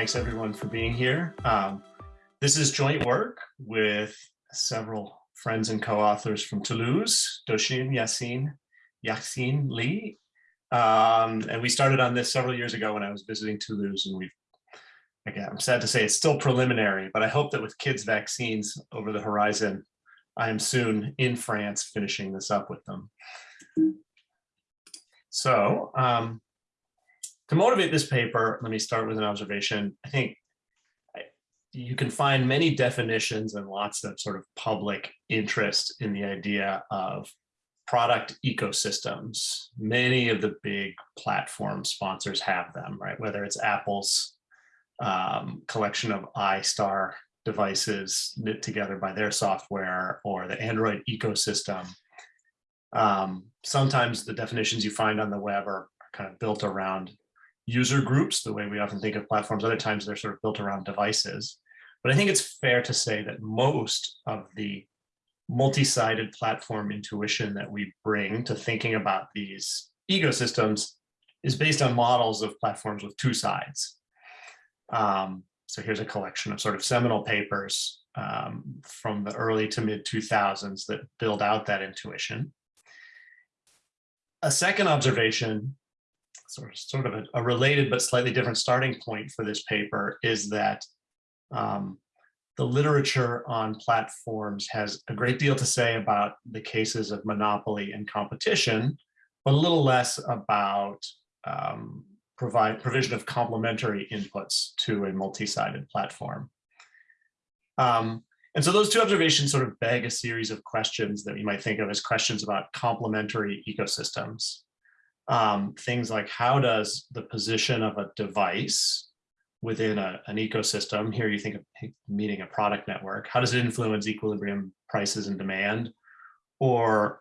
Thanks everyone for being here. Um, this is joint work with several friends and co-authors from Toulouse, Doh-Shin Yassin, Yassine Lefouili. Um, and we started on this several years ago when I was visiting Toulouse and we've, again, I'm sad to say it's still preliminary, but I hope that with kids vaccines over the horizon, I am soon in France finishing this up with them. So um, to motivate this paper, let me start with an observation. I think you can find many definitions and lots of sort of public interest in the idea of product ecosystems. Many of the big platform sponsors have them, right? Whether it's Apple's um, collection of iStar devices knit together by their software or the Android ecosystem. Um, sometimes the definitions you find on the web are, are kind of built around user groups, the way we often think of platforms. Other times they're sort of built around devices. But I think it's fair to say that most of the multi-sided platform intuition that we bring to thinking about these ecosystems is based on models of platforms with two sides. Um, so here's a collection of sort of seminal papers um, from the early to mid 2000s that build out that intuition. A second observation, sort of, sort of a, a related but slightly different starting point for this paper is that um, the literature on platforms has a great deal to say about the cases of monopoly and competition, but a little less about um, provide provision of complementary inputs to a multi-sided platform. Um, and so those two observations sort of beg a series of questions that you might think of as questions about complementary ecosystems. Um, things like how does the position of a device within a, an ecosystem, here you think of meeting a product network, how does it influence equilibrium prices and demand? Or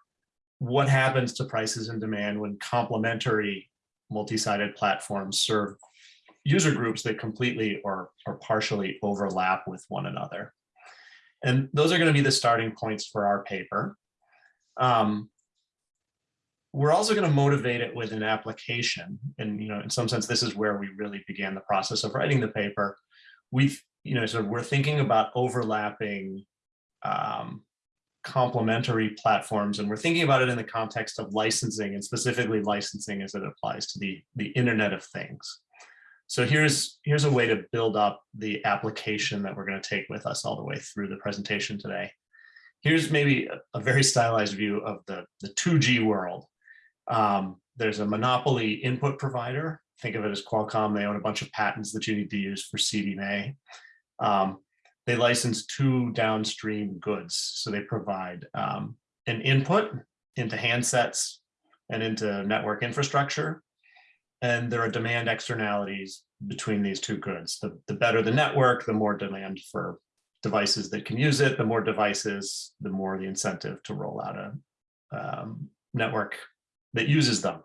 what happens to prices and demand when complementary multi-sided platforms serve user groups that completely or, or partially overlap with one another? And those are going to be the starting points for our paper. Um, we're also going to motivate it with an application. And, you know, in some sense, this is where we really began the process of writing the paper. We've, you know, sort of we're thinking about overlapping um, complementary platforms, and we're thinking about it in the context of licensing and specifically licensing as it applies to the, the Internet of Things. So here's, here's a way to build up the application that we're going to take with us all the way through the presentation today. Here's maybe a, a very stylized view of the, the 2G world. Um, there's a monopoly input provider. Think of it as Qualcomm. They own a bunch of patents that you need to use for CDMA. Um, they license two downstream goods. So they provide um, an input into handsets and into network infrastructure. And there are demand externalities between these two goods. The, the better the network, the more demand for devices that can use it, the more devices, the more the incentive to roll out a um, network that uses them.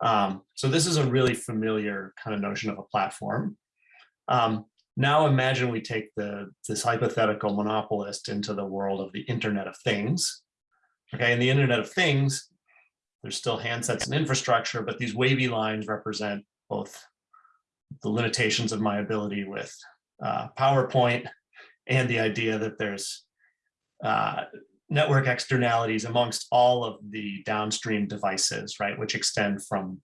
Um, so this is a really familiar kind of notion of a platform. Um, now imagine we take the this hypothetical monopolist into the world of the Internet of Things. Okay, in the Internet of Things, there's still handsets and infrastructure, but these wavy lines represent both the limitations of my ability with uh, PowerPoint and the idea that there's uh, network externalities amongst all of the downstream devices, right, which extend from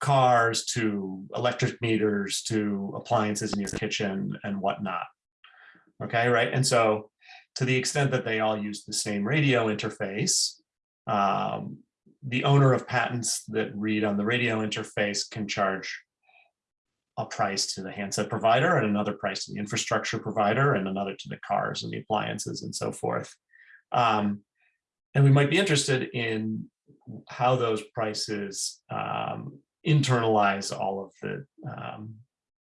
cars to electric meters to appliances in your kitchen and whatnot. Okay, right. And so to the extent that they all use the same radio interface, um, the owner of patents that read on the radio interface can charge a price to the handset provider and another price to the infrastructure provider and another to the cars and the appliances and so forth. Um, and we might be interested in how those prices um, internalize all of the, um,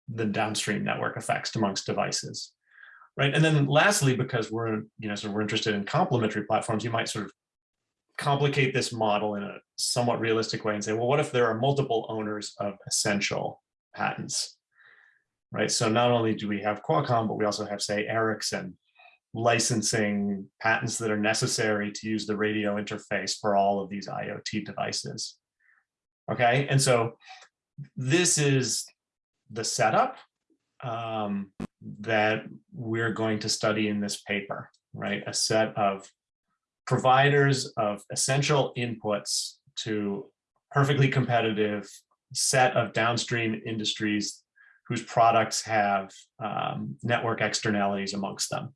the downstream network effects amongst devices. Right. And then lastly, because we're, you know, so we're interested in complementary platforms, you might sort of complicate this model in a somewhat realistic way and say, well, what if there are multiple owners of essential patents? Right. So not only do we have Qualcomm, but we also have, say, Ericsson licensing patents that are necessary to use the radio interface for all of these IoT devices. Okay, and so this is the setup. um, that we're going to study in this paper, right? A set of providers of essential inputs to perfectly competitive set of downstream industries whose products have um, network externalities amongst them.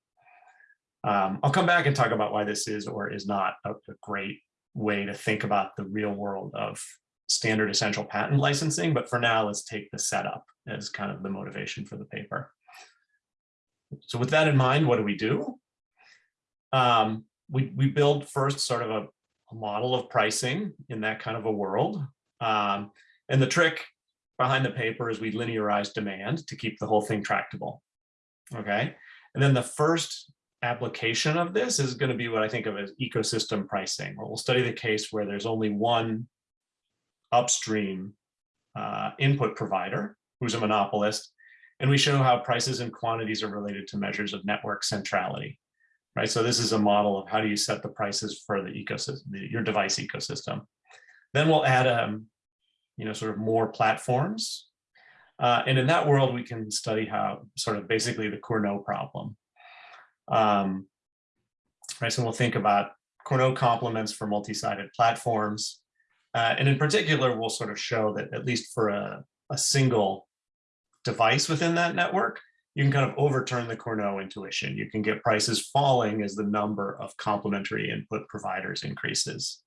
Um, I'll come back and talk about why this is or is not a, a great way to think about the real world of standard essential patent licensing, but for now, let's take the setup as kind of the motivation for the paper. So with that in mind, what do we do? Um, we, we build first sort of a, a, model of pricing in that kind of a world. Um, and the trick behind the paper is we linearize demand to keep the whole thing tractable. Okay. And then the first application of this is going to be what I think of as ecosystem pricing, where we'll study the case where there's only one upstream uh, input provider who's a monopolist, and we show how prices and quantities are related to measures of network centrality, right? So this is a model of how do you set the prices for the ecosystem, the, your device ecosystem. Then we'll add, um, you know, sort of more platforms. Uh, and in that world, we can study how sort of basically the Cournot problem, um, right, so we'll think about Cournot complements for multi-sided platforms. Uh, and in particular, we'll sort of show that at least for a, a single device within that network, you can kind of overturn the Cournot intuition. You can get prices falling as the number of complementary input providers increases.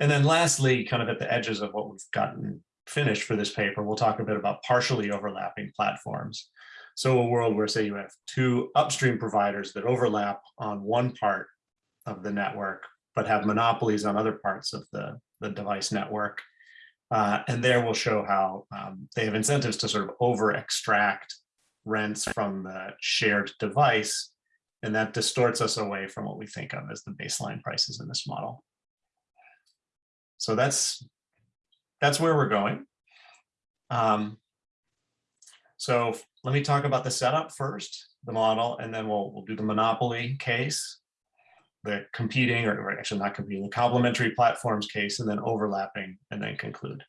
And then lastly, kind of at the edges of what we've gotten finished for this paper, we'll talk a bit about partially overlapping platforms. So a world where say you have two upstream providers that overlap on one part of the network, but have monopolies on other parts of the, the device network. Uh, and there we'll show how um, they have incentives to sort of over extract rents from the shared device. And that distorts us away from what we think of as the baseline prices in this model. So that's that's where we're going. Um, so let me talk about the setup first, the model, and then we'll, we'll do the monopoly case, the competing, or, or actually not competing, the complementary platforms case, and then overlapping, and then conclude.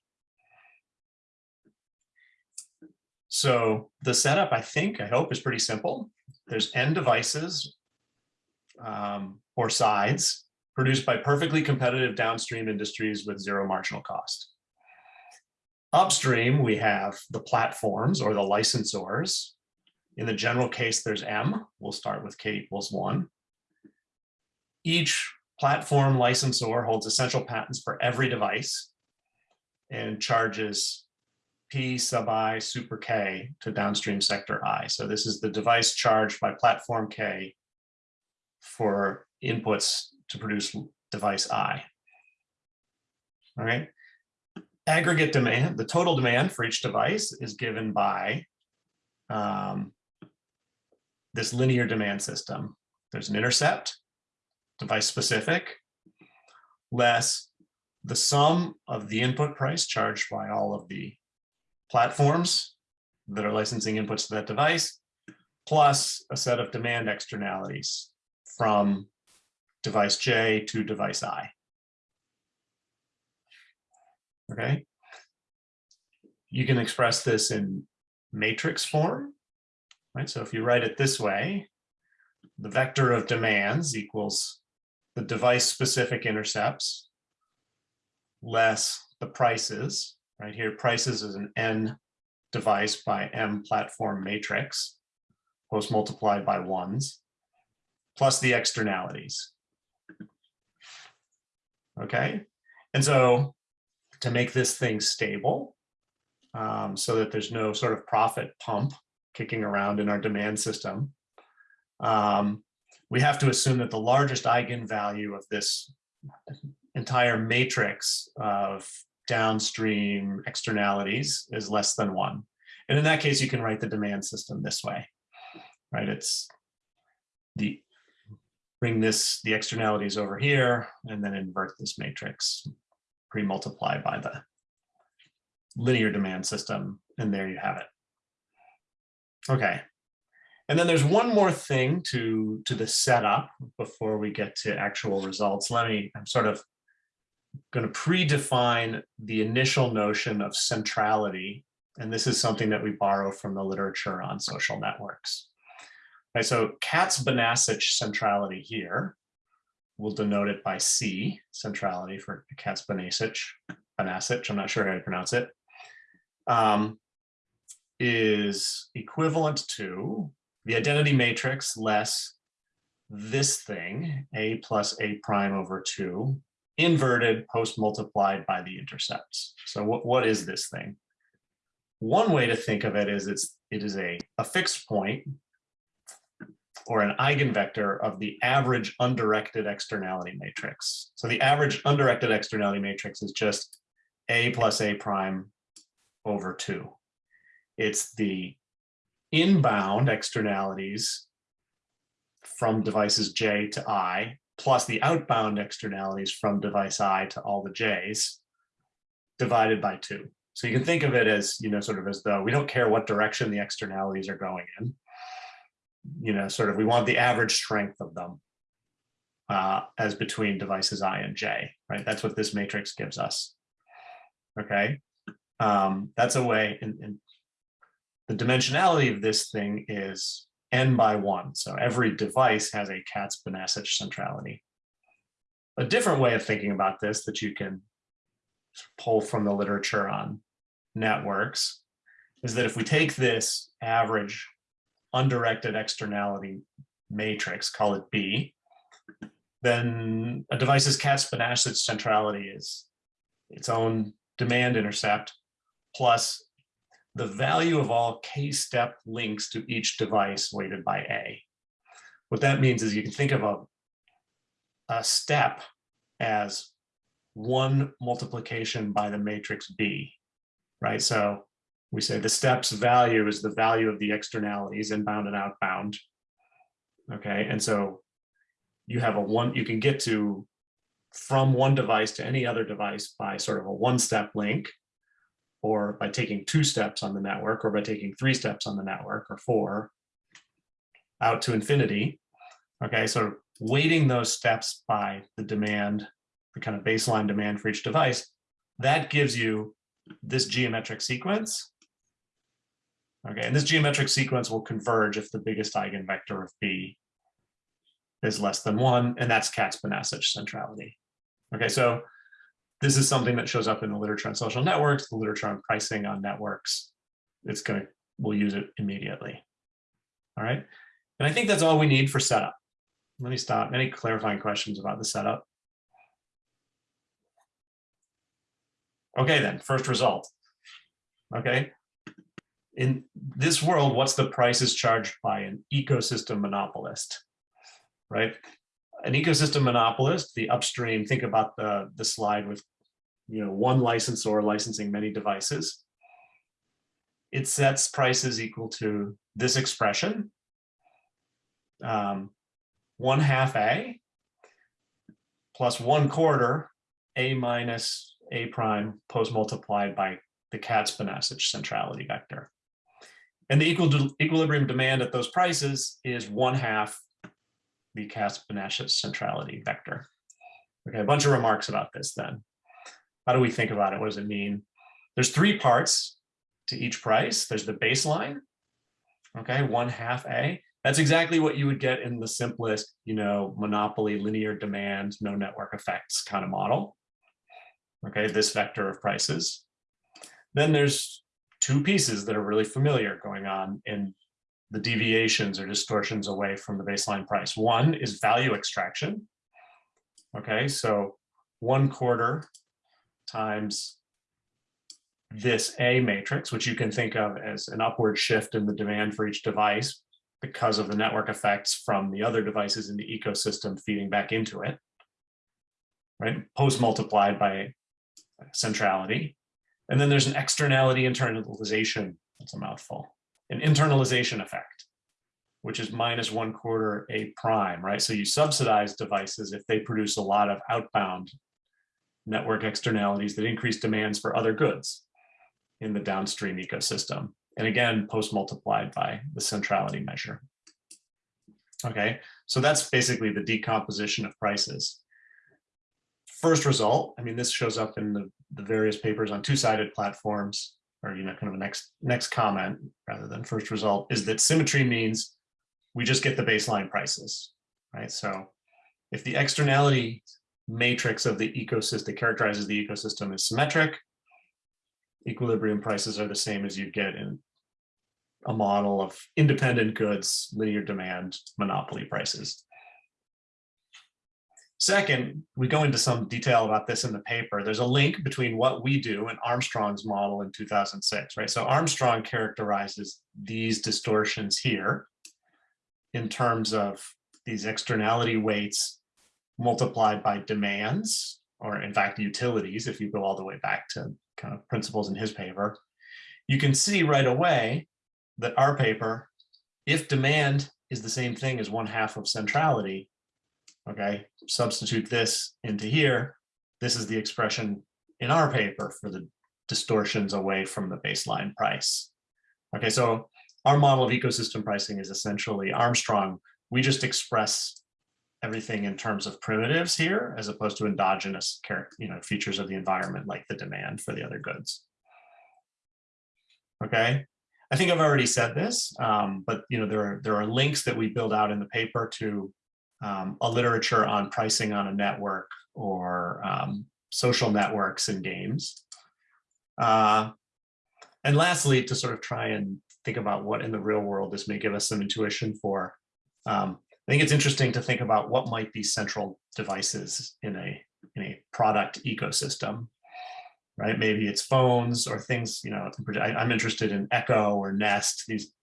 So the setup, I think, I hope, is pretty simple. There's n devices um, or sides produced by perfectly competitive downstream industries with zero marginal cost. Upstream, we have the platforms or the licensors. In the general case, there's M. We'll start with K equals one. Each platform licensor holds essential patents for every device and charges P sub I super K to downstream sector I. So this is the device charged by platform K for inputs to produce device I. All right aggregate demand, the total demand for each device is given by um, this linear demand system. There's an intercept, device specific, less the sum of the input price charged by all of the platforms that are licensing inputs to that device, plus a set of demand externalities from device J to device I okay? You can express this in matrix form, right? So if you write it this way, the vector of demands equals the device specific intercepts less the prices, right? Here prices is an n device by m platform matrix, post multiplied by ones, plus the externalities. Okay, and so to make this thing stable um, so that there's no sort of profit pump kicking around in our demand system. Um, we have to assume that the largest eigenvalue of this entire matrix of downstream externalities is less than one. And in that case, you can write the demand system this way, right? It's the bring this the externalities over here and then invert this matrix pre-multiply by the linear demand system, and there you have it. Okay, and then there's one more thing to, to the setup before we get to actual results. Let me, I'm sort of going to predefine the initial notion of centrality And this is something that we borrow from the literature on social networks. Right, so Katz-Bonacich centrality here, we'll denote it by C, centrality for Katz Bonacich, Banachek, I'm not sure how to pronounce it, um, is equivalent to the identity matrix less this thing, A plus A prime over two, inverted post multiplied by the intercepts. So what, what is this thing? One way to think of it is it's, it is a, a fixed point or an eigenvector of the average undirected externality matrix. So the average undirected externality matrix is just A plus A prime over two. It's the inbound externalities from devices J to I, plus the outbound externalities from device I to all the J's, divided by two. So you can think of it as, you know, sort of as though we don't care what direction the externalities are going in you know, sort of, we want the average strength of them uh, as between devices I and J, right? That's what this matrix gives us. Okay, um, that's a way, and, the dimensionality of this thing is n by one. So every device has a Katz-Bonacich centrality. A different way of thinking about this that you can pull from the literature on networks is that if we take this average undirected externality matrix, call it B, then a device's Katz-Bonacich centrality is its own demand intercept plus the value of all k-step links to each device weighted by A. What that means is you can think of a, a step as one multiplication by the matrix B, right? So we say the steps value is the value of the externalities inbound and outbound. Okay, and so you have a one, you can get to from one device to any other device by sort of a one step link or by taking two steps on the network or by taking three steps on the network or four out to infinity. Okay, so weighting those steps by the demand, the kind of baseline demand for each device, that gives you this geometric sequence Okay, and this geometric sequence will converge if the biggest eigenvector of B is less than one, and that's Katz-Bonacich centrality. Okay, so this is something that shows up in the literature on social networks, the literature on pricing on networks. It's gonna, we'll use it immediately. All right, and I think that's all we need for setup. Let me stop. Any clarifying questions about the setup? Okay, then, first result. Okay, in this world, what's the prices charged by an ecosystem monopolist, right? An ecosystem monopolist, the upstream, think about the, the slide with you know, one licensor licensing many devices. It sets prices equal to this expression, um, one half A plus one quarter A minus A prime post multiplied by the Katz-Bonacich centrality vector. And the equal equilibrium demand at those prices is one half the Katz-Bonacich centrality vector. Okay, a bunch of remarks about this then. How do we think about it? What does it mean? There's three parts to each price. There's the baseline, okay, one half A. That's exactly what you would get in the simplest, you know, monopoly linear demand, no network effects kind of model. Okay, this vector of prices. Then there's two pieces that are really familiar going on in the deviations or distortions away from the baseline price. One is value extraction. Okay, so one quarter times this A matrix, which you can think of as an upward shift in the demand for each device because of the network effects from the other devices in the ecosystem feeding back into it, right? Post multiplied by centrality. And then there's an externality internalization, that's a mouthful, an internalization effect, which is minus one quarter A prime, right? So you subsidize devices if they produce a lot of outbound network externalities that increase demands for other goods in the downstream ecosystem. And again, post multiplied by the centrality measure. Okay, so that's basically the decomposition of prices first result, I mean, this shows up in the, the various papers on two-sided platforms. or you know, kind of a next next comment rather than first result, is that symmetry means we just get the baseline prices, right? So if the externality matrix of the ecosystem that characterizes the ecosystem is symmetric, equilibrium prices are the same as you'd get in a model of independent goods, linear demand, monopoly prices. Second, we go into some detail about this in the paper. There's a link between what we do and Armstrong's model in 2006, right? So Armstrong characterizes these distortions here in terms of these externality weights multiplied by demands, or in fact, utilities, if you go all the way back to kind of principles in his paper, you can see right away that our paper, if demand is the same thing as one half of centrality, okay, substitute this into here, this is the expression in our paper for the distortions away from the baseline price. Okay, so our model of ecosystem pricing is essentially Armstrong. We just express everything in terms of primitives here, as opposed to endogenous you know, features of the environment, like the demand for the other goods. Okay, I think I've already said this, um, but you know, there are, there are links that we build out in the paper to um, a literature on pricing on a network or um, social networks and games. Uh, and lastly, to sort of try and think about what in the real world this may give us some intuition for. Um, I think it's interesting to think about what might be central devices in a, in a product ecosystem, right? Maybe it's phones or things, you know, I, am interested in Echo or Nest, these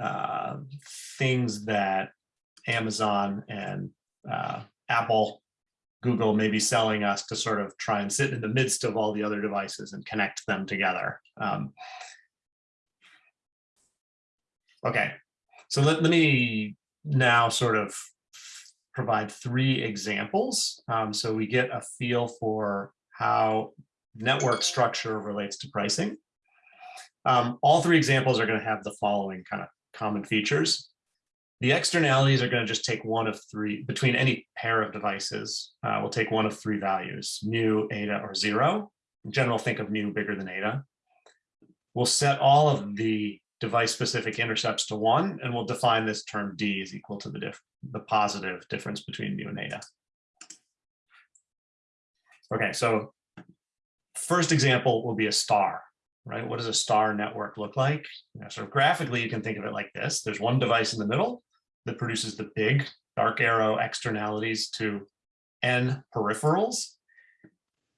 uh, things that Amazon and uh, Apple, Google may be selling us to sort of try and sit in the midst of all the other devices and connect them together. Um, okay, so let, let me now sort of provide three examples. Um, so we get a feel for how network structure relates to pricing. Um, all three examples are going to have the following kind of common features. The externalities are going to just take one of three, between any pair of devices, uh, we'll take one of three values, mu, eta, or zero. In general, think of mu bigger than eta. We'll set all of the device-specific intercepts to one, and we'll define this term d is equal to the, diff the positive difference between mu and eta. Okay, so first example will be a star right? What does a star network look like? You know, sort of graphically, you can think of it like this. There's one device in the middle that produces the big dark arrow externalities to n peripherals.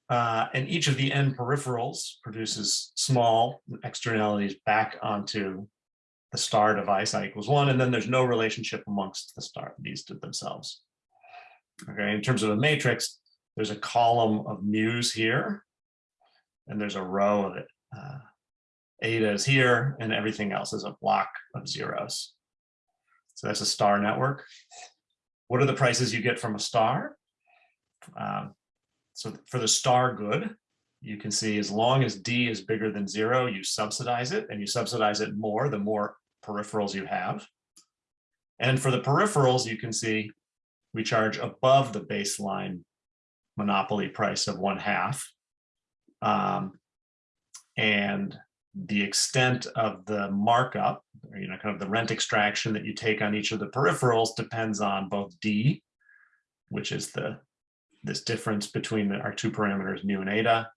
Uh, and each of the n peripherals produces small externalities back onto the star device i equals one, and then there's no relationship amongst the star these themselves. Okay, in terms of a matrix, there's a column of mu's here, and there's a row of it uh, eta is here and everything else is a block of zeros. So that's a star network. What are the prices you get from a star? Um, so for the star good, you can see as long as D is bigger than zero, you subsidize it and you subsidize it more, the more peripherals you have. And for the peripherals, you can see we charge above the baseline monopoly price of one half. Um, and the extent of the markup, or, you know, kind of the rent extraction that you take on each of the peripherals depends on both D, which is the this difference between the, our two parameters, mu and eta,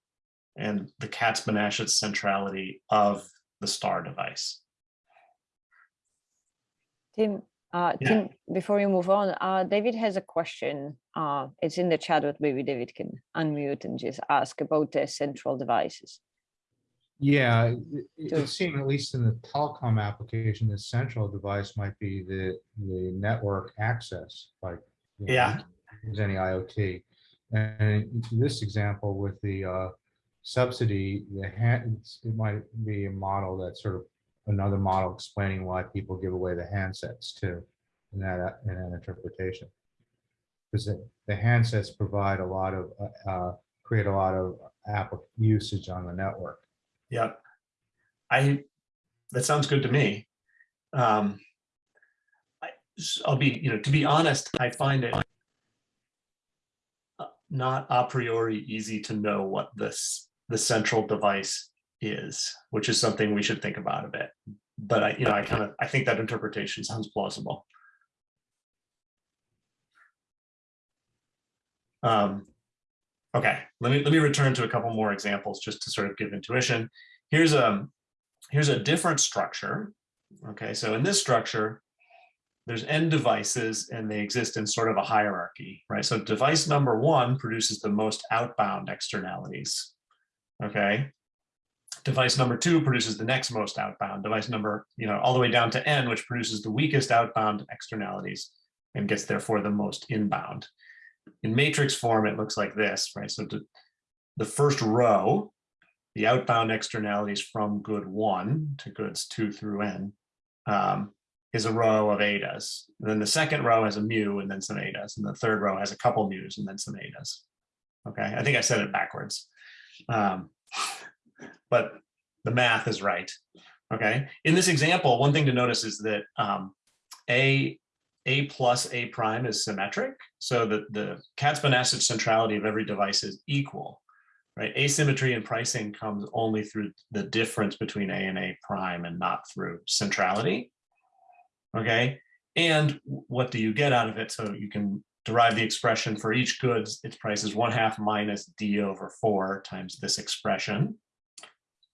and the Katz-Bonacich centrality of the star device. Tim, uh, Yeah. Tim, before you move on, uh, David has a question. Uh, it's in the chat, but maybe David can unmute and just ask about the central devices. Yeah, it- it So- would seem, at least in the telecom application, the central device might be the, the network access, like. you know, Yeah. Any IoT. And this example with the uh, subsidy, the hand, it might be a model that's sort of another model explaining why people give away the handsets too, in that, in that interpretation. Because the the handsets provide a lot of, uh, uh, create a lot of app usage on the network. Yep. I, that sounds good to me. Um, I, I'll be, you know, to be honest, I find it uh, not a priori easy to know what this, the central device is, which is something we should think about a bit. But I, you know, I kind of, I think that interpretation sounds plausible. Um, okay, let me let me return to a couple more examples just to sort of give intuition. Here's a here's a different structure. Okay, so in this structure, there's n devices and they exist in sort of a hierarchy, right? So device number one produces the most outbound externalities. Okay. Device number two produces the next most outbound. Device number, you know, all the way down to n, which produces the weakest outbound externalities and gets therefore the most inbound. In matrix form, it looks like this, right? So to, the first row, the outbound externalities from good one to goods two through n, um, is a row of etas. And then the second row has a mu and then some etas. And the third row has a couple mu's and then some etas. Okay, I think I said it backwards. Um, but the math is right. Okay, in this example, one thing to notice is that um, a a plus a prime is symmetric, so that the Katz-Bonacich centrality of every device is equal. Right, asymmetry in pricing comes only through the difference between a and a prime, and not through centrality. Okay, and what do you get out of it? So you can derive the expression for each goods, its price is one half minus d over four times this expression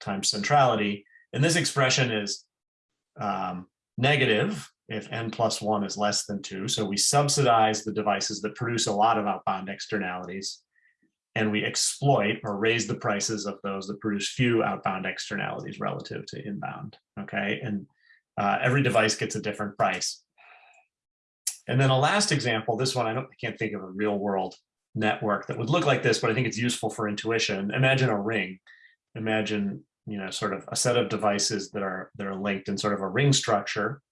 times centrality. And this expression is um, negative if n plus one is less than two. So we subsidize the devices that produce a lot of outbound externalities and we exploit or raise the prices of those that produce few outbound externalities relative to inbound, okay? And uh, every device gets a different price. And then a last example, this one, I don't I can't think of a real world network that would look like this, but I think it's useful for intuition. Imagine a ring. Imagine, you know, sort of a set of devices that are that are linked in sort of a ring structure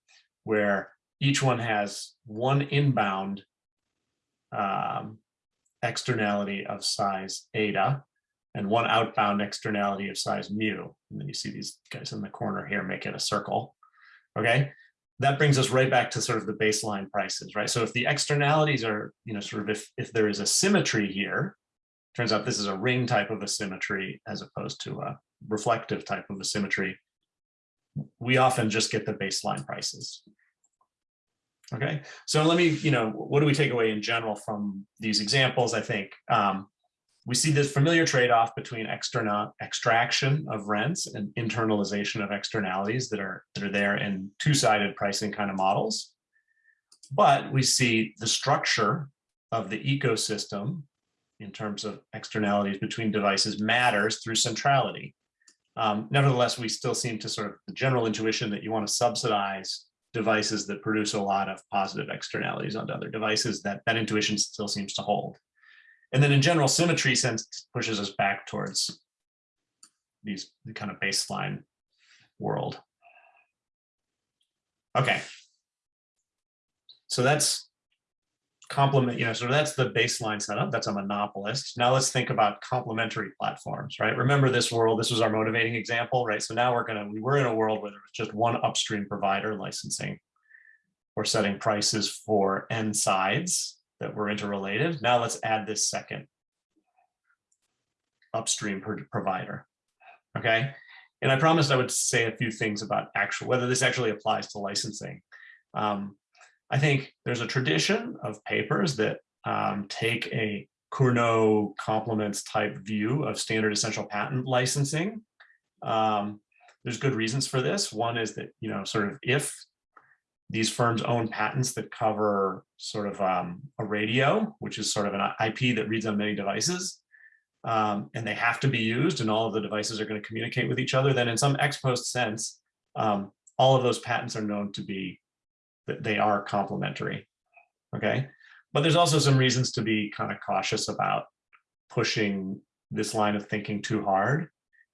where each one has one inbound um, externality of size eta and one outbound externality of size mu. And then you see these guys in the corner here make it a circle. Okay, that brings us right back to sort of the baseline prices, right? So if the externalities are, you know, sort of if, if there is a symmetry here, turns out this is a ring type of a symmetry as opposed to a reflective type of a symmetry, we often just get the baseline prices. Okay, so let me, you know, what do we take away in general from these examples? I think um, we see this familiar trade-off between external extraction of rents and internalization of externalities that are that are there in two-sided pricing kind of models. But we see the structure of the ecosystem in terms of externalities between devices matters through centrality. Um, nevertheless, we still seem to sort of the general intuition that you want to subsidize devices that produce a lot of positive externalities onto other devices, that, that intuition still seems to hold. And then in general, symmetry sense pushes us back towards these the kind of baseline world. Okay. So that's complement, you know, so that's the baseline setup. That's a monopolist. Now let's think about complementary platforms, right? Remember this world, this was our motivating example, right? So now we're gonna, we were in a world where there was just one upstream provider licensing or setting prices for n sides that were interrelated. Now let's add this second upstream provider, okay? And I promised I would say a few things about actual, whether this actually applies to licensing. Um, I think there's a tradition of papers that um, take a Cournot complements type view of standard essential patent licensing. Um, there's good reasons for this. One is that, you know, sort of if these firms own patents that cover sort of um, a radio, which is sort of an IP that reads on many devices, um, and they have to be used and all of the devices are going to communicate with each other, then in some ex post sense, um, all of those patents are known to be, that they are complementary, okay? But there's also some reasons to be kind of cautious about pushing this line of thinking too hard.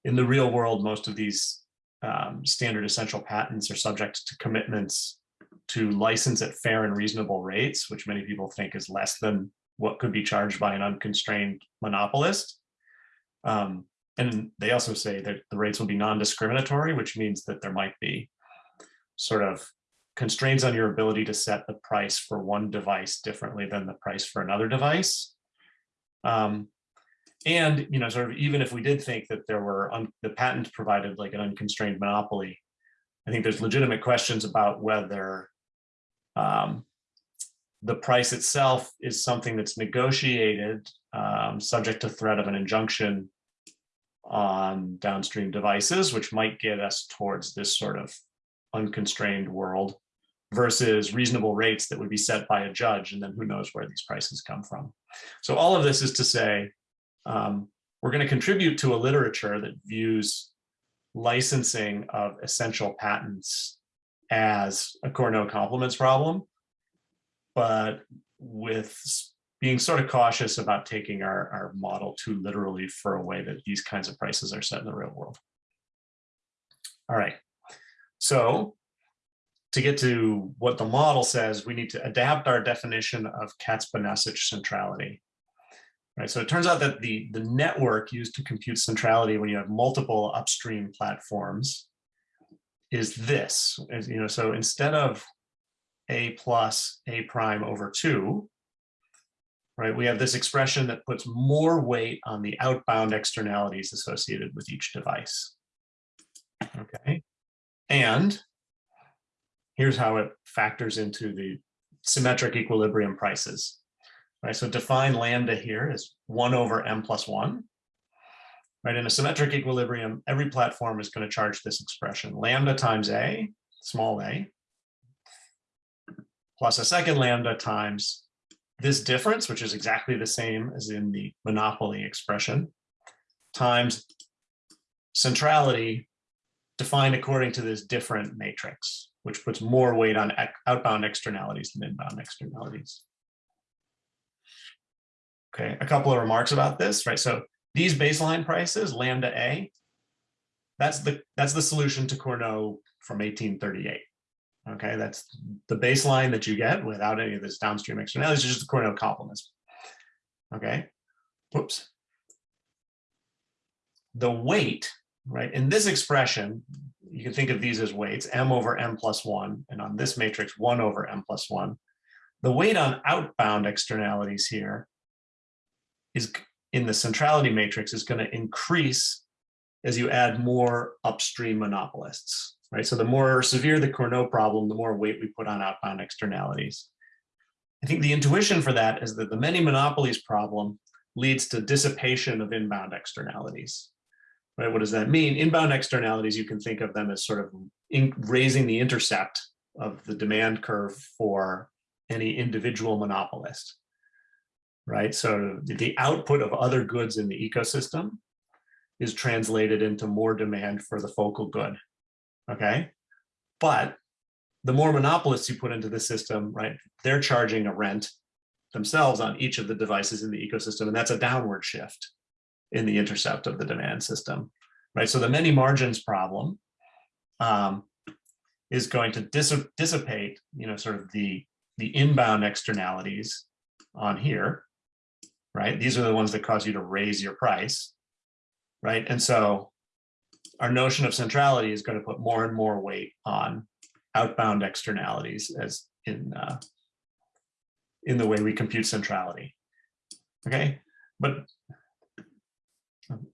In the real world, most of these um, standard essential patents are subject to commitments to license at fair and reasonable rates, which many people think is less than what could be charged by an unconstrained monopolist. Um, and they also say that the rates will be non-discriminatory, which means that there might be sort of constraints on your ability to set the price for one device differently than the price for another device. Um, and, you know, sort of even if we did think that there were, the patent provided like an unconstrained monopoly, I think there's legitimate questions about whether um, the price itself is something that's negotiated, um, subject to threat of an injunction on downstream devices, which might get us towards this sort of unconstrained world versus reasonable rates that would be set by a judge, and then who knows where these prices come from. So all of this is to say, um, we're going to contribute to a literature that views licensing of essential patents as a Cournot complements problem, but with being sort of cautious about taking our, our model too literally for a way that these kinds of prices are set in the real world. All right, so to get to what the model says, we need to adapt our definition of Katz-Bonacich centrality. Right, so it turns out that the, the network used to compute centrality when you have multiple upstream platforms is this, is, you know, so instead of a plus a prime over two, right, we have this expression that puts more weight on the outbound externalities associated with each device. Okay, and here's how it factors into the symmetric equilibrium prices. Right, so define lambda here as one over m plus one. Right, in a symmetric equilibrium, every platform is going to charge this expression, lambda times a, small a, plus a second lambda times this difference, which is exactly the same as in the monopoly expression, times centrality defined according to this different matrix, which puts more weight on outbound externalities than inbound externalities. Okay, a couple of remarks about this, right? So these baseline prices, lambda A, that's the that's the solution to Cournot from 1838. Okay, that's the baseline that you get without any of this downstream externalities, it's just the Cournot complements. Okay, whoops. The weight, right, in this expression, you can think of these as weights, m over m plus one, and on this matrix, one over m plus one. The weight on outbound externalities here is in the centrality matrix is going to increase as you add more upstream monopolists, right? So the more severe the Cournot problem, the more weight we put on outbound externalities. I think the intuition for that is that the many monopolies problem leads to dissipation of inbound externalities. Right? What does that mean? Inbound externalities, you can think of them as sort of in, raising the intercept of the demand curve for any individual monopolist. Right? So the output of other goods in the ecosystem is translated into more demand for the focal good. Okay. But the more monopolists you put into the system, right, they're charging a rent themselves on each of the devices in the ecosystem, and that's a downward shift in the intercept of the demand system, right? So the many margins problem um, is going to dis- dissipate, you know, sort of the the inbound externalities on here, right? These are the ones that cause you to raise your price, right? And so our notion of centrality is going to put more and more weight on outbound externalities as in uh, in the way we compute centrality. Okay, but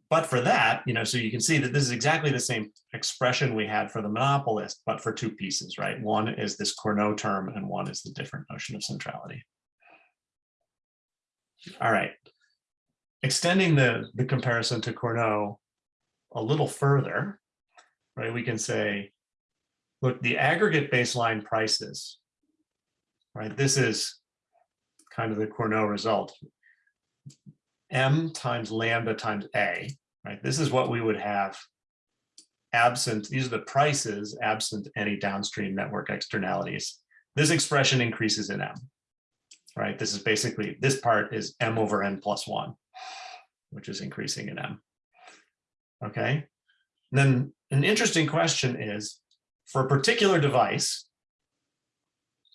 but for that, you know, so you can see that this is exactly the same expression we had for the monopolist, but for two pieces, right? One is this Cournot term, and one is the different notion of centrality. All right, extending the the comparison to Cournot a little further, right? We can say, look, the aggregate baseline prices, right? This is kind of the Cournot result. M times lambda times A, right? This is what we would have absent, these are the prices absent any downstream network externalities. This expression increases in M, right? This is basically, this part is M over N plus one, which is increasing in M. Okay. And then an interesting question is for a particular device,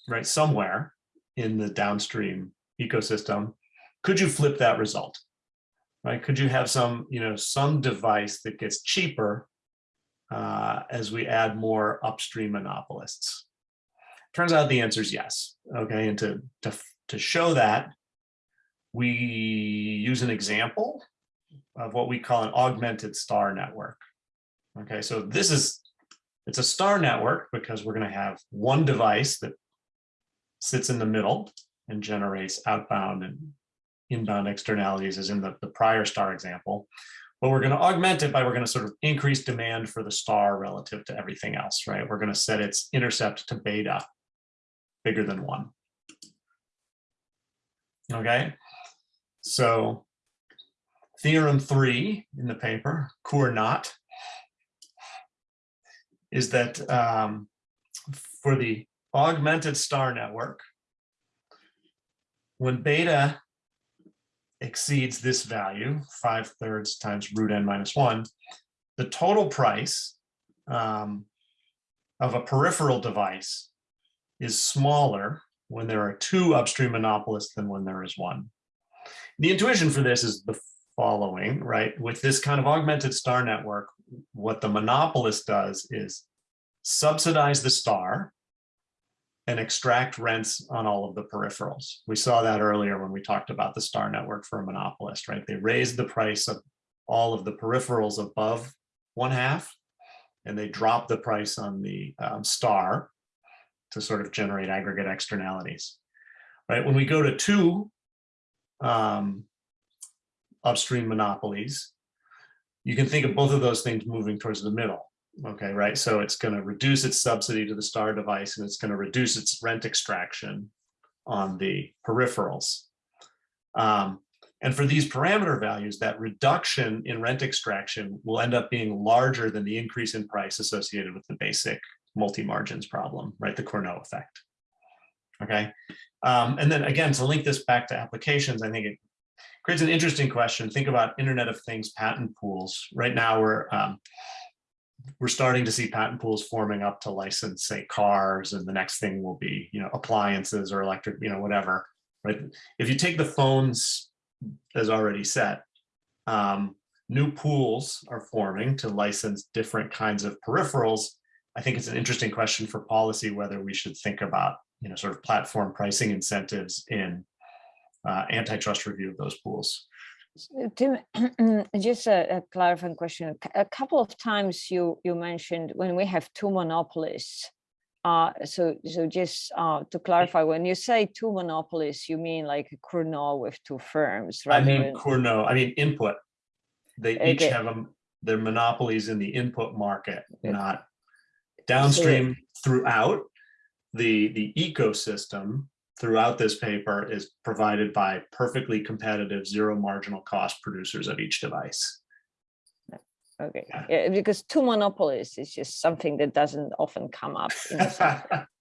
right, somewhere in the downstream ecosystem, could you flip that result? Right? Could you have some, you know, some device that gets cheaper uh, as we add more upstream monopolists? Turns out the answer is yes. Okay, and to to to show that, we use an example of what we call an augmented star network. Okay, so this is, it's a star network because we're going to have one device that sits in the middle and generates outbound and inbound externalities as in the, the prior star example. But we're going to augment it by we're going to sort of increase demand for the star relative to everything else, right? We're going to set its intercept to beta bigger than one. Okay, so theorem three in the paper, Cournot, is that um, for the augmented star network, when beta exceeds this value, five thirds times root n minus one, the total price um, of a peripheral device is smaller when there are two upstream monopolists than when there is one. The intuition for this is the following, right? With this kind of augmented star network, what the monopolist does is subsidize the star and extract rents on all of the peripherals. We saw that earlier when we talked about the star network for a monopolist, right? They raised the price of all of the peripherals above one half, and they drop the price on the um, star to sort of generate aggregate externalities, right? When we go to two um, upstream monopolies, you can think of both of those things moving towards the middle. Okay, right. So it's going to reduce its subsidy to the star device and it's going to reduce its rent extraction on the peripherals. Um, and for these parameter values, that reduction in rent extraction will end up being larger than the increase in price associated with the basic multi-margins problem, right? The Cournot effect. Okay. Um, and then again, to link this back to applications, I think it creates an interesting question. Think about Internet of Things patent pools. Right now we're um, we're starting to see patent pools forming up to license, say, cars, and the next thing will be, you know, appliances or electric, you know, whatever, right? If you take the phones as already set, um, new pools are forming to license different kinds of peripherals. I think it's an interesting question for policy whether we should think about, you know, sort of platform pricing incentives in uh, antitrust review of those pools. So, Tim, just a, a clarifying question. A couple of times you you mentioned when we have two monopolists. Uh, so so just uh, to clarify, when you say two monopolists, you mean like a Cournot with two firms, right? I mean, Cournot, I mean, input. They each have them, their monopolies in the input market, Yeah. not downstream throughout. The, the ecosystem throughout this paper is provided by perfectly competitive zero marginal cost producers of each device. Okay, Yeah. yeah, because two monopolies is just something that doesn't often come up. In the.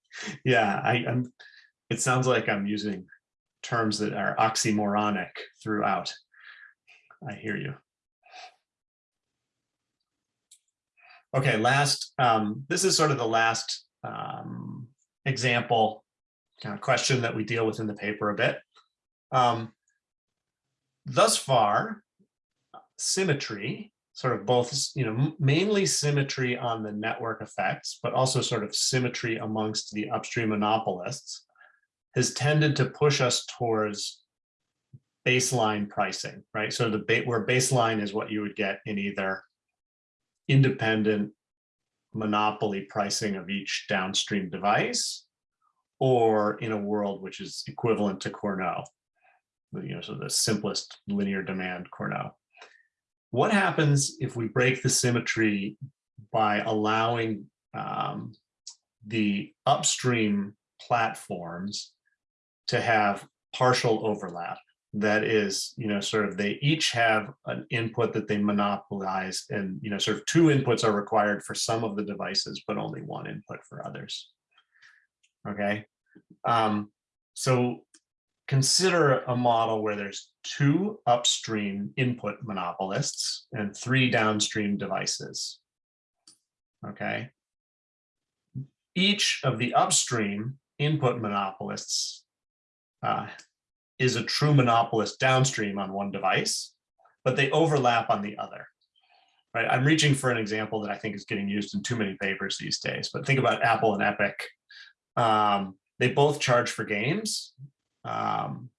Yeah, I, I'm, it sounds like I'm using terms that are oxymoronic throughout. I hear you. Okay, last, um, this is sort of the last um, example question that we deal with in the paper a bit. Um, thus far, symmetry, sort of both, you know, mainly symmetry on the network effects, but also sort of symmetry amongst the upstream monopolists has tended to push us towards baseline pricing, right? So the ba- where baseline is what you would get in either independent monopoly pricing of each downstream device or in a world which is equivalent to Cournot, you know, so the simplest linear demand Cournot. What happens if we break the symmetry by allowing um, the upstream platforms to have partial overlap? That is, you know, sort of they each have an input that they monopolize and, you know, sort of two inputs are required for some of the devices, but only one input for others. Okay, um, so consider a model where there's two upstream input monopolists and three downstream devices. Okay. Each of the upstream input monopolists uh, is a true monopolist downstream on one device, but they overlap on the other. Right. I'm reaching for an example that I think is getting used in too many papers these days, but think about Apple and Epic. Um, they both charge for games, um,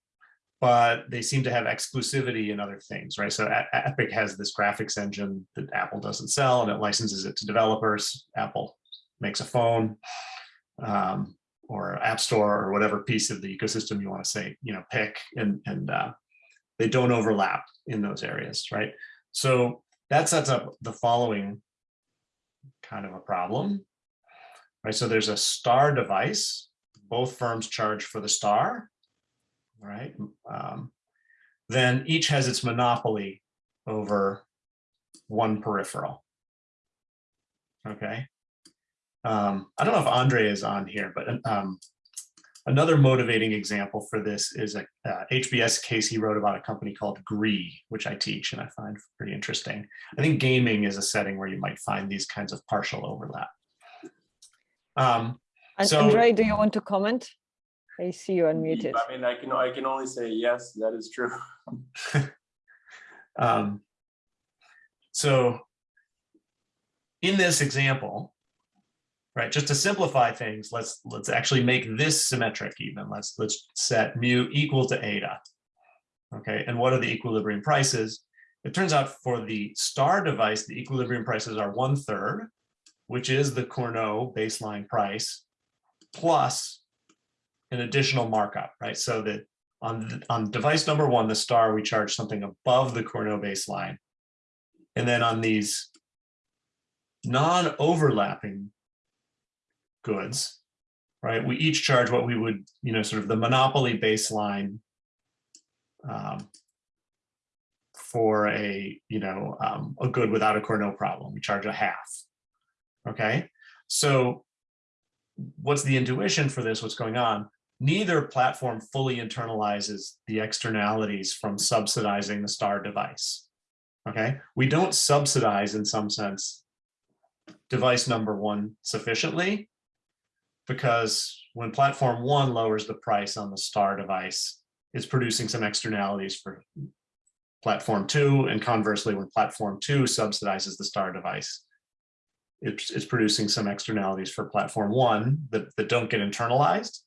but they seem to have exclusivity in other things, right? So E- Epic has this graphics engine that Apple doesn't sell and it licenses it to developers. Apple makes a phone um, or App Store or whatever piece of the ecosystem you want to say, you know, pick and, and uh, they don't overlap in those areas, right? So that sets up the following kind of a problem, right? So there's a star device. Both firms charge for the star, right? Um, then each has its monopoly over one peripheral. Okay. Um, I don't know if Andre is on here, but um, another motivating example for this is a uh, HBS case he wrote about a company called Gree, which I teach and I find pretty interesting. I think gaming is a setting where you might find these kinds of partial overlap. Um, And So- Andre, do you want to comment? I see you unmuted. I mean, I can, I can only say, yes, that is true. Um, so in this example, right, just to simplify things, let's let's actually make this symmetric even. Let's let's set mu equal to eta. Okay, and what are the equilibrium prices? It turns out for the star device, the equilibrium prices are one third, which is the Cournot baseline price, plus an additional markup, right? So that on, on device number one, the star, we charge something above the Cournot baseline. And then on these non-overlapping goods, right, we each charge what we would, you know, sort of the monopoly baseline um, for a, you know, um, a good without a Cournot problem. We charge a half. Okay, so what's the intuition for this? What's going on? neither platform fully internalizes the externalities from subsidizing the star device. Okay, we don't subsidize in some sense device number one sufficiently because when platform one lowers the price on the star device, it's producing some externalities for platform two and conversely when platform two subsidizes the star device, it's, it's producing some externalities for platform one that, that don't get internalized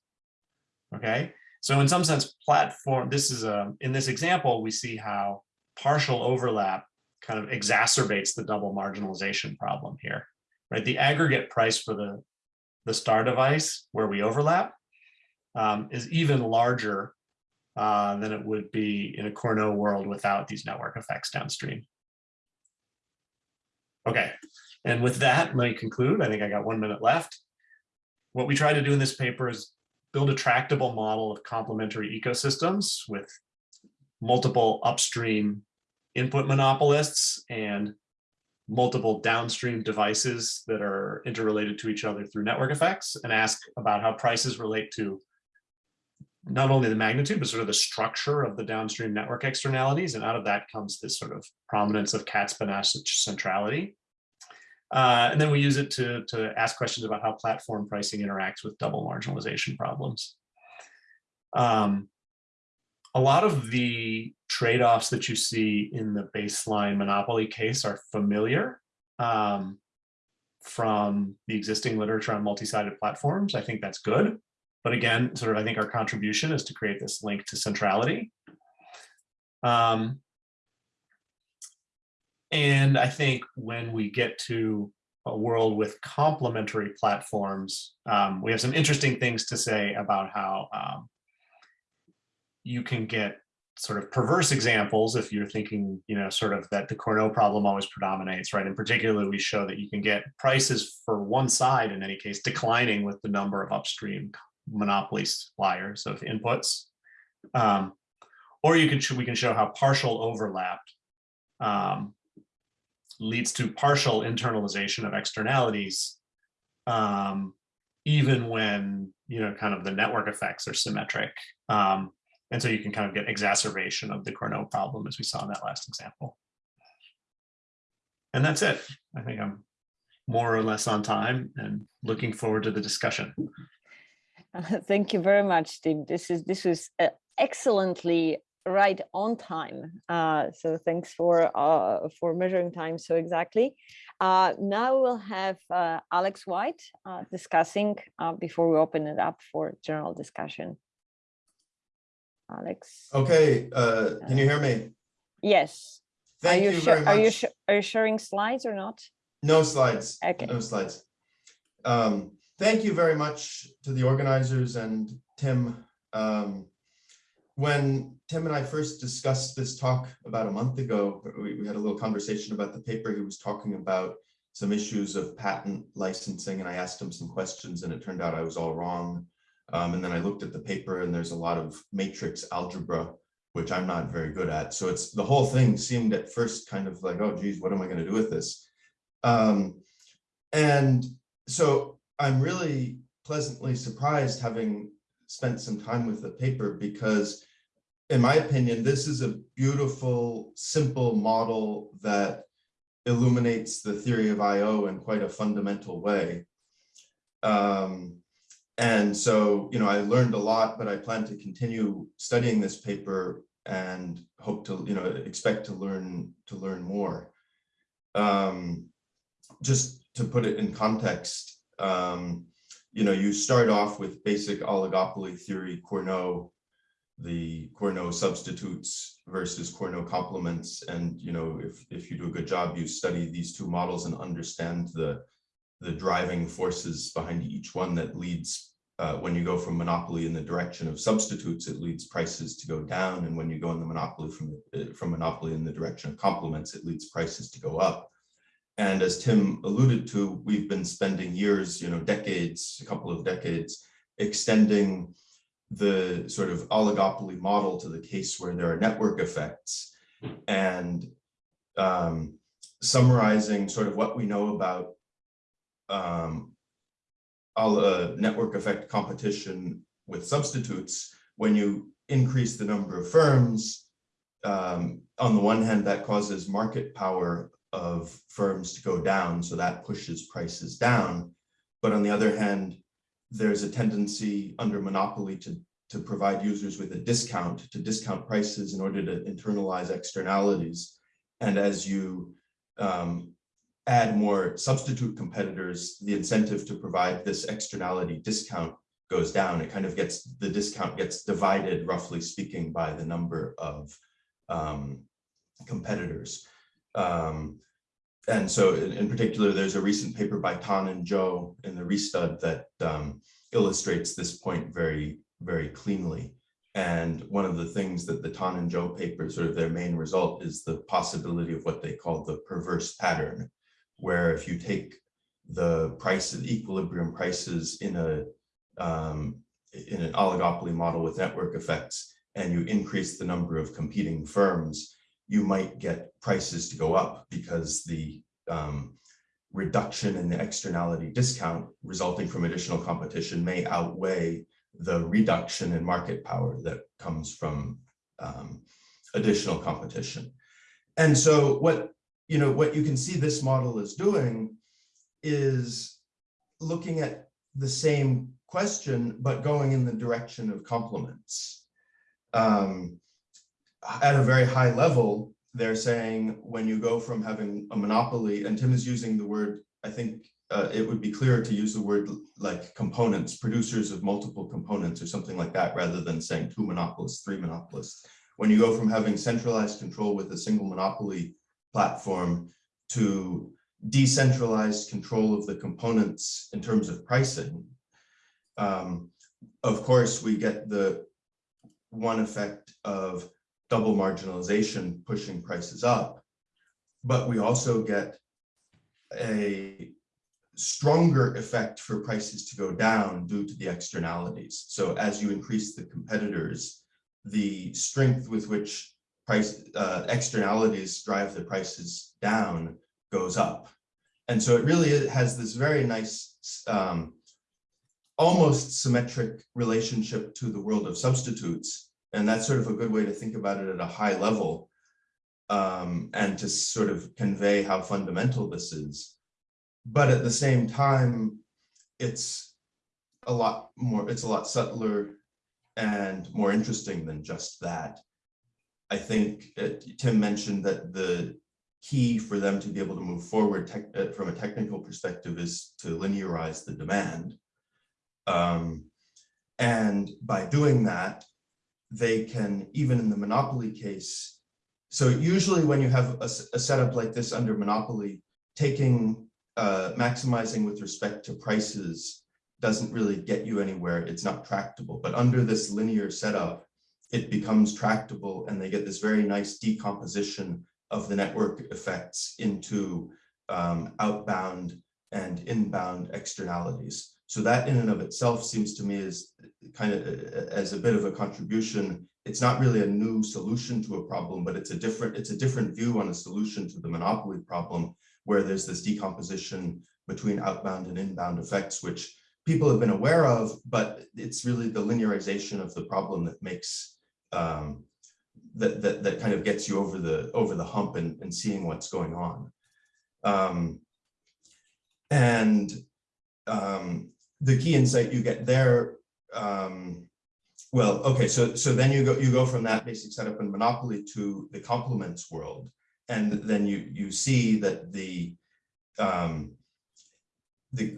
Okay, so in some sense, platform, this is a, in this example, we see how partial overlap kind of exacerbates the double marginalization problem here, right? The aggregate price for the, the star device where we overlap um, is even larger uh, than it would be in a Cournot world without these network effects downstream. Okay, and with that, let me conclude. I think I got one minute left. What we try to do in this paper is build a tractable model of complementary ecosystems with multiple upstream input monopolists and multiple downstream devices that are interrelated to each other through network effects and ask about how prices relate to not only the magnitude, but sort of the structure of the downstream network externalities. And out of that comes this sort of prominence of Katz-Bonacich centrality. Uh, and then we use it to, to ask questions about how platform pricing interacts with double marginalization problems. Um, a lot of the trade-offs that you see in the baseline monopoly case are familiar um, from the existing literature on multi-sided platforms. I think that's good. But again, sort of, I think our contribution is to create this link to centrality. Um, and I think when we get to a world with complementary platforms, um, we have some interesting things to say about how um, you can get sort of perverse examples if you're thinking, you know, sort of that the Cournot problem always predominates, right? And particularly we show that you can get prices for one side in any case declining with the number of upstream monopoly suppliers of inputs. Um, or you can, we can show how partial overlap um, leads to partial internalization of externalities, um, even when, you know, kind of the network effects are symmetric. Um, and so you can kind of get exacerbation of the Cournot problem as we saw in that last example. And that's it. I think I'm more or less on time and looking forward to the discussion. Thank you very much, Tim. This is this was uh, excellently right on time. Uh, so thanks for uh, for measuring time so exactly. Uh, now we'll have uh, Alex White uh, discussing uh, before we open it up for general discussion. Alex. Okay, uh, can you hear me? Yes. Are Thank you you sure? very Are you much. Are you sharing slides or not? No slides. Okay. No slides. Um, thank you very much to the organizers and Tim. Um, when Tim and I first discussed this talk about a month ago, we, we had a little conversation about the paper. He was talking about some issues of patent licensing and I asked him some questions and it turned out I was all wrong. Um, and then I looked at the paper and there's a lot of matrix algebra, which I'm not very good at. So it's the whole thing seemed at first kind of like, oh geez, what am I going to do with this? Um, and so I'm really pleasantly surprised having spent some time with the paper because in my opinion, this is a beautiful, simple model that illuminates the theory of IO in quite a fundamental way. Um, and so, you know, I learned a lot, but I plan to continue studying this paper and hope to, you know, expect to learn to learn more. Um, just to put it in context, um, you know, you start off with basic oligopoly theory, Cournot, the Cournot substitutes versus Cournot complements. And, you know, if, if you do a good job, you study these two models and understand the, the driving forces behind each one that leads, uh, when you go from monopoly in the direction of substitutes, it leads prices to go down. And when you go in the monopoly from, the- from monopoly in the direction of complements, it leads prices to go up. And as Tim alluded to, we've been spending years, you know, decades, a couple of decades, extending the sort of oligopoly model to the case where there are network effects and um, summarizing sort of what we know about um, all uh, network effect competition with substitutes. When you increase the number of firms, um, on the one hand, that causes market power of firms to go down, so that pushes prices down. But on the other hand, there's a tendency under monopoly to, to provide users with a discount, to discount prices in order to internalize externalities. And as you um, add more substitute competitors, the incentive to provide this externality discount goes down. It kind of gets, the discount gets divided, roughly speaking, by the number of um, competitors. Um, and so in, in particular, there's a recent paper by Tan and Zhou in the restud that um, illustrates this point very, very cleanly. And one of the things that the Tan and Zhou paper, sort of their main result is the possibility of what they call the perverse pattern, where if you take the price of equilibrium prices in a um, in an oligopoly model with network effects, and you increase the number of competing firms, you might get prices to go up because the um, reduction in the externality discount resulting from additional competition may outweigh the reduction in market power that comes from um, additional competition. And so what, you know, what you can see this model is doing is looking at the same question, but going in the direction of complements. Um, at a very high level, they're saying when you go from having a monopoly, and Tim is using the word, I think uh, it would be clearer to use the word like components, producers of multiple components or something like that, rather than saying two monopolists, three monopolists. When you go from having centralized control with a single monopoly platform to decentralized control of the components in terms of pricing, um, of course, we get the one effect of double marginalization pushing prices up, but we also get a stronger effect for prices to go down due to the externalities. So as you increase the competitors, the strength with which price uh, externalities drive the prices down goes up. And so it really has this very nice, um, almost symmetric relationship to the world of substitutes. And that's sort of a good way to think about it at a high level um, and to sort of convey how fundamental this is. But at the same time, it's a lot more, it's a lot subtler and more interesting than just that. I think uh, Tim mentioned that the key for them to be able to move forward uh, from a technical perspective is to linearize the demand. Um, and by doing that, they can, even in the monopoly case, so usually when you have a setup like this under monopoly, taking, uh, maximizing with respect to prices doesn't really get you anywhere. It's not tractable, but under this linear setup, it becomes tractable and they get this very nice decomposition of the network effects into um, outbound and inbound externalities. So that in and of itself seems to me is kind of as a bit of a contribution. It's not really a new solution to a problem, but it's a different, it's a different view on a solution to the monopoly problem where there's this decomposition between outbound and inbound effects, which people have been aware of, but it's really the linearization of the problem that makes um, that, that, that kind of gets you over the, over the hump and, and seeing what's going on. Um, and um, the key insight you get there, um, well, okay, so, so then you go, you go from that basic setup in Monopoly to the complements world. And then you, you see that the, um, the,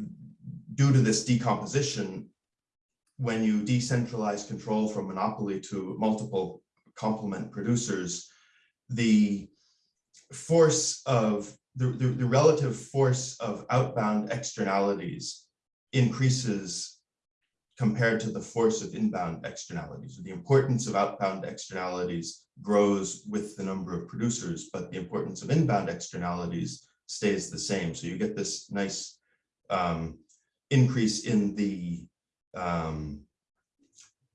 due to this decomposition, when you decentralize control from monopoly to multiple complement producers, the force of the, the, the relative force of outbound externalities increases compared to the force of inbound externalities. So The importance of outbound externalities grows with the number of producers, but the importance of inbound externalities stays the same. So you get this nice um, increase in the um,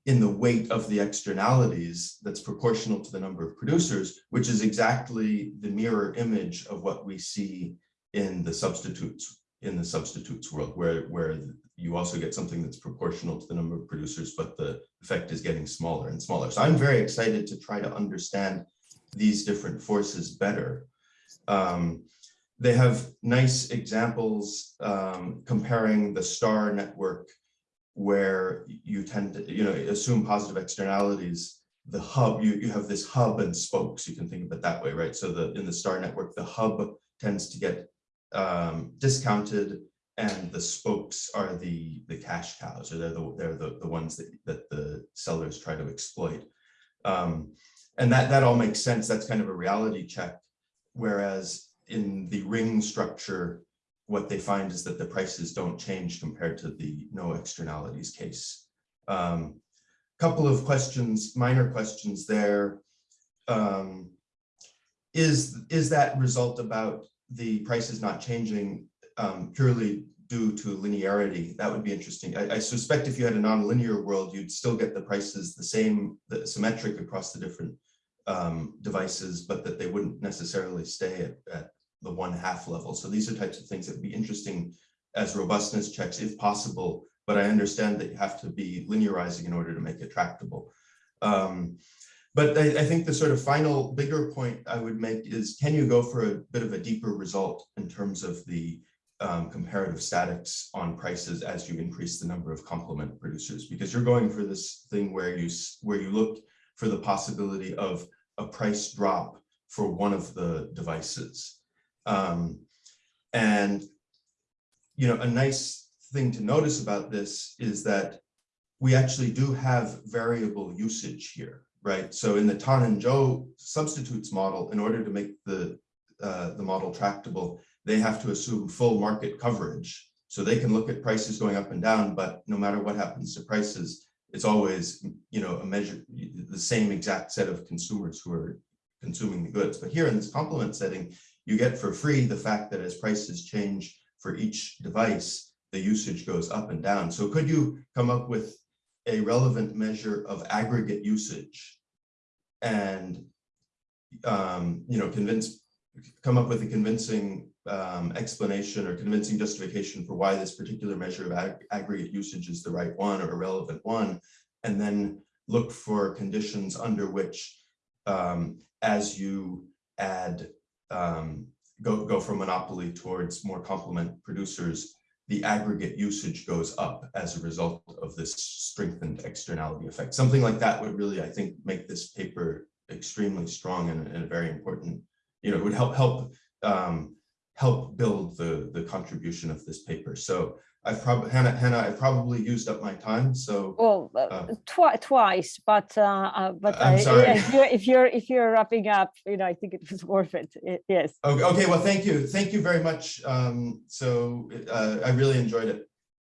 in the weight of the externalities that's proportional to the number of producers, which is exactly the mirror image of what we see in the substitutes in the substitutes world, where where you also get something that's proportional to the number of producers, but the effect is getting smaller and smaller. So I'm very excited to try to understand these different forces better. Um, they have nice examples um, comparing the star network where you tend to, you know, assume positive externalities. The hub, you, you have this hub and spokes, you can think of it that way, right? So the in the star network, the hub tends to get um, discounted and the spokes are the the cash cows or they're the they're the, the ones that, that the sellers try to exploit. Um, and that that all makes sense. That's kind of a reality check. Whereas in the ring structure, what they find is that the prices don't change compared to the no externalities case. Um, couple of questions, minor questions there. Um, is, is that result about the price is not changing um, purely due to linearity? That would be interesting. I, I suspect if you had a non-linear world, you'd still get the prices the same, the symmetric across the different um, devices, but that they wouldn't necessarily stay at, at the one half level. So these are types of things that would be interesting as robustness checks if possible, but I understand that you have to be linearizing in order to make it tractable. Um, but I, I, think the sort of final bigger point I would make is, can you go for a bit of a deeper result in terms of the um, comparative statics on prices as you increase the number of complement producers? Because you're going for this thing where you, where you look for the possibility of a price drop for one of the devices. Um, and, you know, a nice thing to notice about this is that we actually do have variable usage here, right? So in the Tan and Zhou substitutes model, in order to make the, uh, the model tractable, they have to assume full market coverage. So they can look at prices going up and down, but no matter what happens to prices, it's always, you know, a measure, the same exact set of consumers who are consuming the goods. But here in this complement setting, you get for free the fact that as prices change for each device, the usage goes up and down. So could you come up with a relevant measure of aggregate usage and um, you know convince come up with a convincing um, explanation or convincing justification for why this particular measure of ag aggregate usage is the right one or a relevant one, and then look for conditions under which um, as you add um, go, go from monopoly towards more complement producers, the aggregate usage goes up as a result of this strengthened externality effect. Something like that would really, I think, make this paper extremely strong and, and very important. You know, it would help help um, help build the the contribution of this paper. So I've probably, Hannah, Hannah, I probably used up my time, so. Well, uh, Uh, twi- twice, but, uh, uh, but I'm I- sorry. if you're, if you're, if you're wrapping up, you know, I think it was worth it. Yes. Okay, okay, well, thank you. Thank you very much. Um, so, uh, I really enjoyed it.